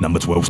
Number 12.